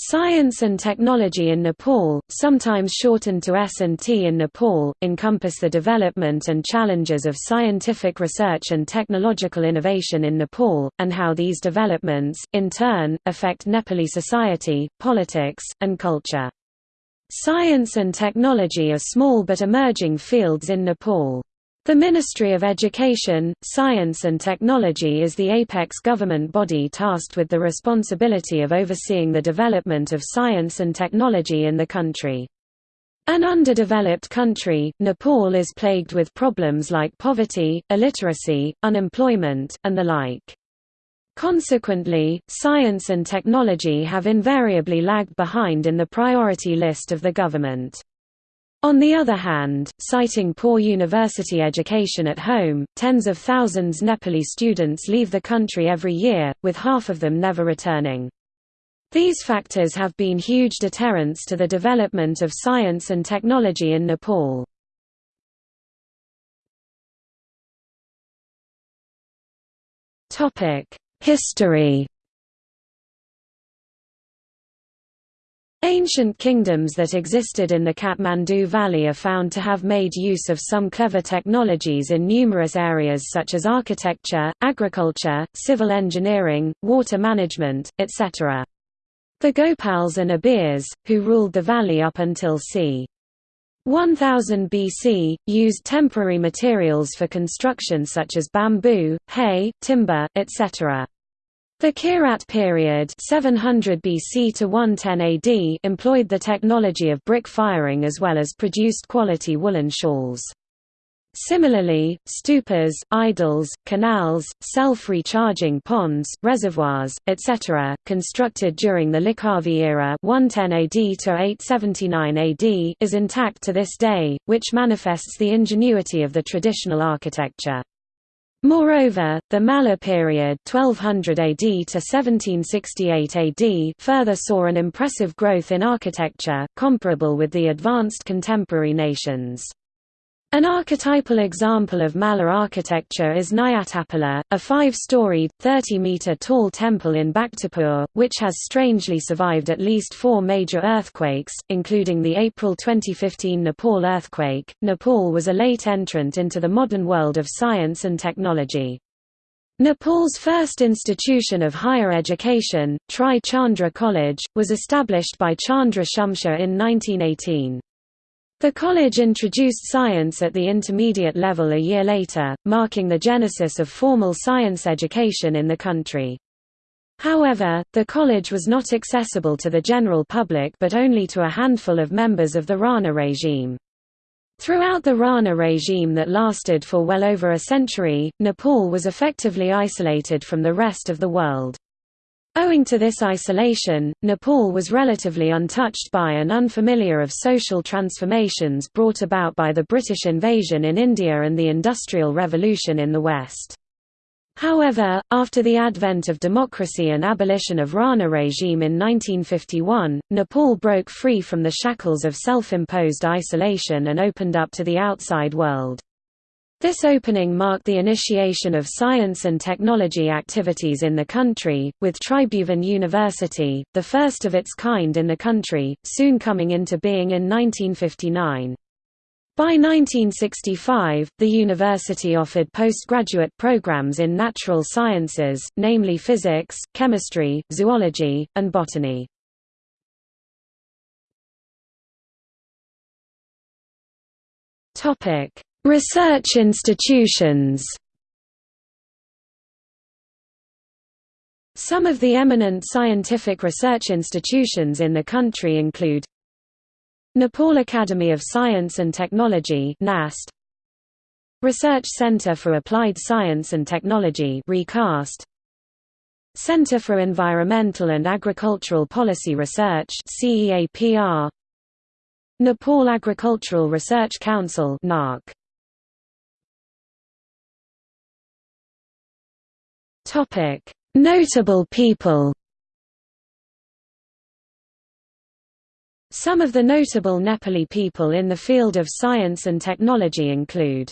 Science and technology in Nepal, sometimes shortened to S&T in Nepal, encompass the development and challenges of scientific research and technological innovation in Nepal, and how these developments, in turn, affect Nepali society, politics, and culture. Science and technology are small but emerging fields in Nepal. The Ministry of Education, Science and Technology is the apex government body tasked with the responsibility of overseeing the development of science and technology in the country. An underdeveloped country, Nepal is plagued with problems like poverty, illiteracy, unemployment, and the like. Consequently, science and technology have invariably lagged behind in the priority list of the government. On the other hand, citing poor university education at home, tens of thousands Nepali students leave the country every year, with half of them never returning. These factors have been huge deterrents to the development of science and technology in Nepal. History Ancient kingdoms that existed in the Kathmandu Valley are found to have made use of some clever technologies in numerous areas such as architecture, agriculture, civil engineering, water management, etc. The Gopals and Abirs, who ruled the valley up until c. 1000 BC, used temporary materials for construction such as bamboo, hay, timber, etc. The Kirat period 700 BC to 110 AD employed the technology of brick firing as well as produced quality woolen shawls. Similarly, stupas, idols, canals, self-recharging ponds, reservoirs, etc., constructed during the Lichchhavi era 110 AD to 879 AD is intact to this day, which manifests the ingenuity of the traditional architecture. Moreover, the Malla period 1200 AD to 1768 AD further saw an impressive growth in architecture, comparable with the advanced contemporary nations. An archetypal example of Malla architecture is Nyatapola, a five-storied, 30-metre-tall temple in Bhaktapur, which has strangely survived at least four major earthquakes, including the April 2015 Nepal earthquake. Nepal was a late entrant into the modern world of science and technology. Nepal's first institution of higher education, Tri Chandra College, was established by Chandra Shumsher in 1918. The college introduced science at the intermediate level a year later, marking the genesis of formal science education in the country. However, the college was not accessible to the general public but only to a handful of members of the Rana regime. Throughout the Rana regime that lasted for well over a century, Nepal was effectively isolated from the rest of the world. Owing to this isolation, Nepal was relatively untouched by and unfamiliar of social transformations brought about by the British invasion in India and the Industrial Revolution in the West. However, after the advent of democracy and abolition of Rana regime in 1951, Nepal broke free from the shackles of self-imposed isolation and opened up to the outside world. This opening marked the initiation of science and technology activities in the country, with Tribhuvan University, the first of its kind in the country, soon coming into being in 1959. By 1965, the university offered postgraduate programs in natural sciences, namely physics, chemistry, zoology, and botany. Topic: Research institutions. Some of the eminent scientific research institutions in the country include Nepal Academy of Science and Technology NAST Research Center for Applied Science and Technology RECAST Center for Environmental and Agricultural Policy Research CEAPR Nepal Agricultural Research Council NARC Topic: Notable people. Some of the notable Nepali people in the field of science and technology include